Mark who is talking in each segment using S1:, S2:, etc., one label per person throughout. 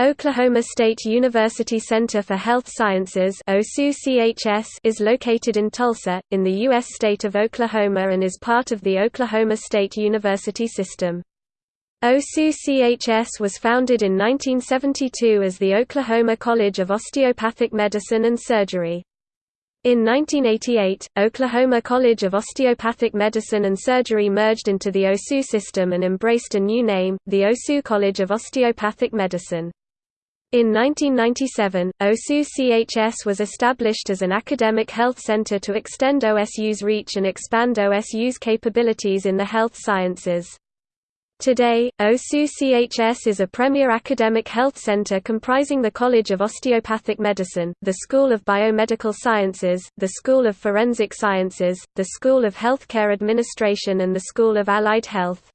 S1: Oklahoma State University Center for Health Sciences is located in Tulsa, in the U.S. state of Oklahoma and is part of the Oklahoma State University system. OSU-CHS was founded in 1972 as the Oklahoma College of Osteopathic Medicine and Surgery. In 1988, Oklahoma College of Osteopathic Medicine and Surgery merged into the OSU system and embraced a new name, the OSU College of Osteopathic Medicine. In 1997, OSU-CHS was established as an academic health center to extend OSU's reach and expand OSU's capabilities in the health sciences. Today, OSU-CHS is a premier academic health center comprising the College of Osteopathic Medicine, the School of Biomedical Sciences, the School of Forensic Sciences, the School of Healthcare Administration and the School of Allied Health.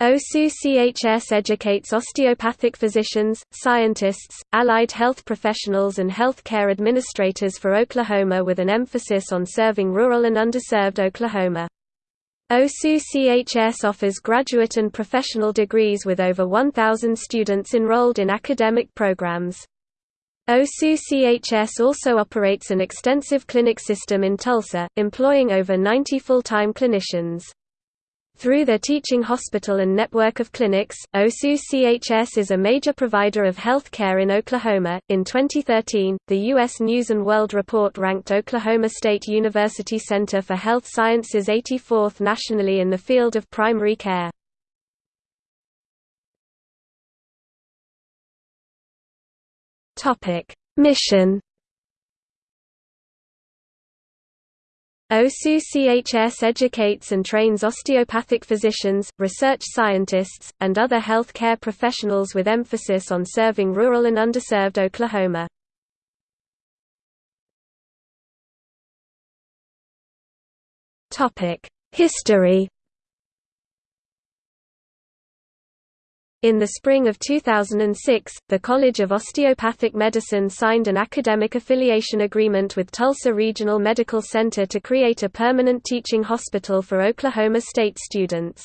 S1: OSU-CHS educates osteopathic physicians, scientists, allied health professionals and healthcare administrators for Oklahoma with an emphasis on serving rural and underserved Oklahoma. OSU-CHS offers graduate and professional degrees with over 1,000 students enrolled in academic programs. OSU-CHS also operates an extensive clinic system in Tulsa, employing over 90 full-time clinicians. Through their teaching hospital and network of clinics, OSU-CHS is a major provider of health care in Oklahoma. In 2013, the U.S. News & World Report ranked Oklahoma State University Center for Health Sciences 84th nationally in the field of primary care. Mission OSU-CHS educates and trains osteopathic physicians, research scientists, and other health care professionals with emphasis on serving rural and underserved Oklahoma. History In the spring of 2006, the College of Osteopathic Medicine signed an academic affiliation agreement with Tulsa Regional Medical Center to create a permanent teaching hospital for Oklahoma State students.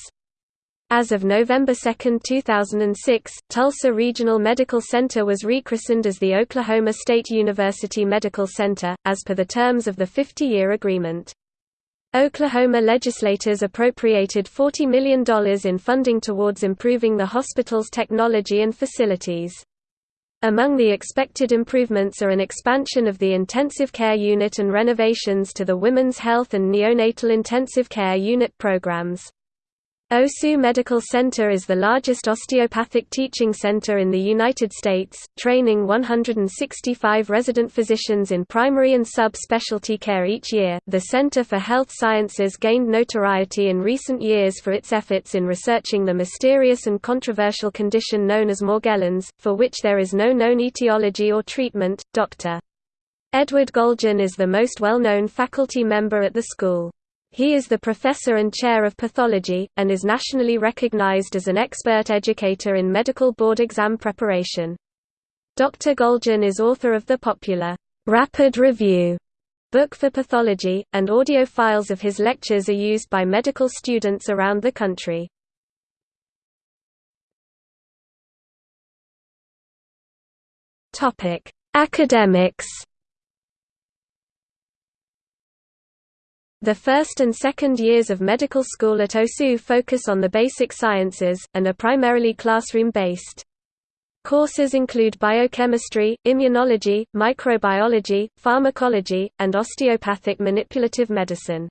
S1: As of November 2, 2006, Tulsa Regional Medical Center was rechristened as the Oklahoma State University Medical Center, as per the terms of the 50-year agreement. Oklahoma legislators appropriated $40 million in funding towards improving the hospital's technology and facilities. Among the expected improvements are an expansion of the intensive care unit and renovations to the women's health and neonatal intensive care unit programs. OSU Medical Center is the largest osteopathic teaching center in the United States, training 165 resident physicians in primary and sub-specialty care each year. The Center for Health Sciences gained notoriety in recent years for its efforts in researching the mysterious and controversial condition known as Morgellons, for which there is no known etiology or treatment. Dr. Edward Goljan is the most well-known faculty member at the school. He is the professor and chair of pathology, and is nationally recognized as an expert educator in medical board exam preparation. Dr. Goljan is author of the popular, Rapid Review book for pathology, and audio files of his lectures are used by medical students around the country. Academics The first and second years of medical school at OSU focus on the basic sciences, and are primarily classroom-based. Courses include biochemistry, immunology, microbiology, pharmacology, and osteopathic manipulative medicine.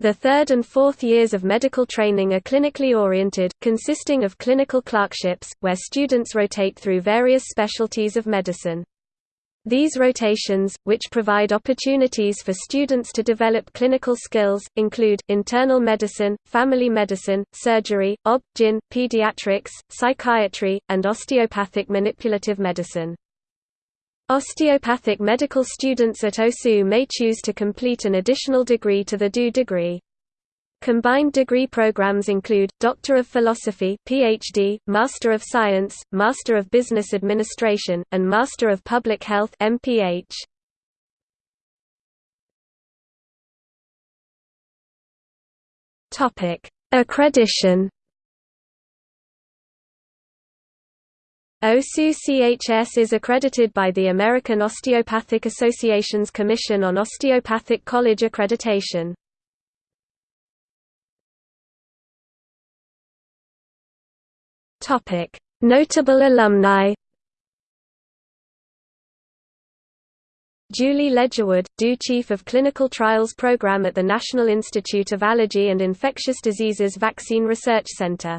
S1: The third and fourth years of medical training are clinically oriented, consisting of clinical clerkships, where students rotate through various specialties of medicine. These rotations, which provide opportunities for students to develop clinical skills, include, internal medicine, family medicine, surgery, ob-gyn, pediatrics, psychiatry, and osteopathic manipulative medicine. Osteopathic medical students at OSU may choose to complete an additional degree to the DO degree. Combined degree programs include, Doctor of Philosophy PhD, Master of Science, Master of Business Administration, and Master of Public Health MPH. Topic: Accreditation OSU-CHS is accredited by the American Osteopathic Association's Commission on Osteopathic College Accreditation. Notable alumni Julie Ledgerwood, DO Chief of Clinical Trials Program at the National Institute of Allergy and Infectious Diseases Vaccine Research Center